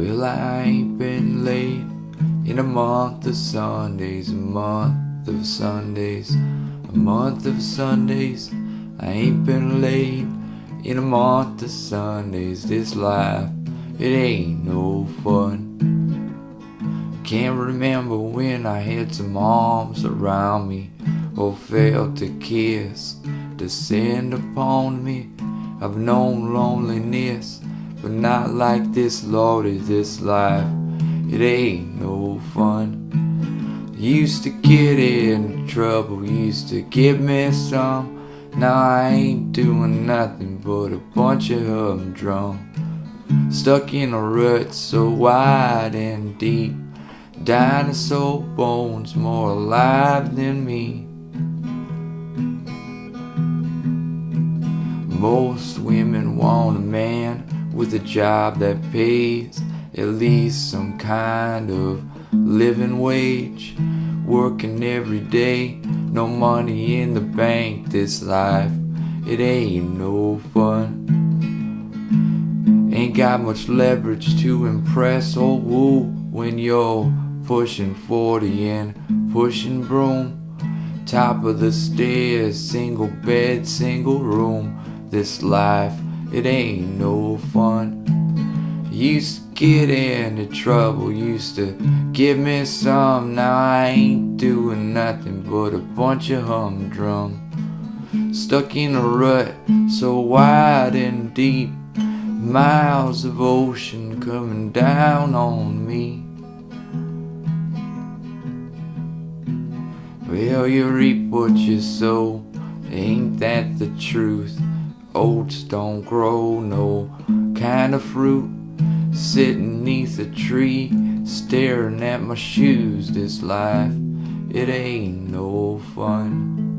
Well, I ain't been late in a month of Sundays, a month of Sundays, a month of Sundays. I ain't been late in a month of Sundays. This life, it ain't no fun. Can't remember when I had some arms around me or felt a kiss descend upon me. I've known loneliness, but not like this, Lordy, this life. It ain't no fun. Used to get in trouble, used to give me some. Now I ain't doing nothing but a bunch of humdrum. Stuck in a rut so wide and deep. Dinosaur bones more alive than me. Most women want a man with a job that pays at least some kind of living wage. Working every day, no money in the bank. This life, it ain't no fun. Ain't got much leverage to impress or woo when you're pushing 40 and pushing broom. Top of the stairs, single bed, single room. This life, it ain't no fun. Used to get into trouble, used to give me some. Now I ain't doing nothing but a bunch of humdrum. Stuck in a rut so wide and deep. Miles of ocean coming down on me. Well, you reap what you sow, ain't that the truth? Oats don't grow no kind of fruit. Sitting neath a tree, staring at my shoes. This life, it ain't no fun.